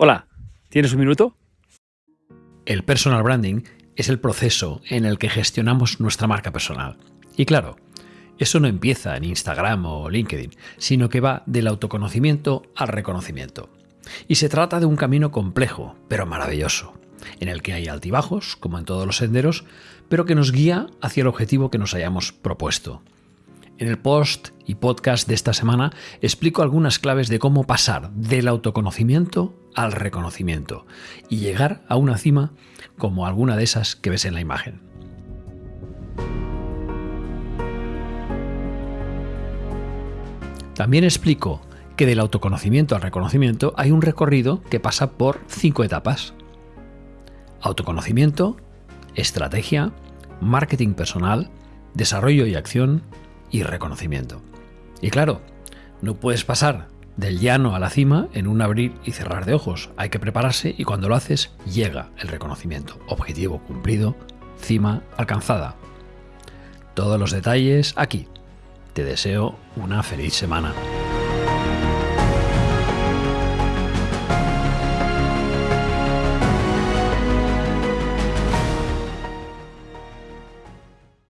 Hola, ¿tienes un minuto? El personal branding es el proceso en el que gestionamos nuestra marca personal. Y claro, eso no empieza en Instagram o LinkedIn, sino que va del autoconocimiento al reconocimiento. Y se trata de un camino complejo, pero maravilloso, en el que hay altibajos, como en todos los senderos, pero que nos guía hacia el objetivo que nos hayamos propuesto. En el post y podcast de esta semana explico algunas claves de cómo pasar del autoconocimiento al reconocimiento y llegar a una cima como alguna de esas que ves en la imagen. También explico que del autoconocimiento al reconocimiento hay un recorrido que pasa por cinco etapas. Autoconocimiento, estrategia, marketing personal, desarrollo y acción, y reconocimiento. Y claro, no puedes pasar del llano a la cima en un abrir y cerrar de ojos. Hay que prepararse y cuando lo haces llega el reconocimiento. Objetivo cumplido, cima alcanzada. Todos los detalles aquí. Te deseo una feliz semana.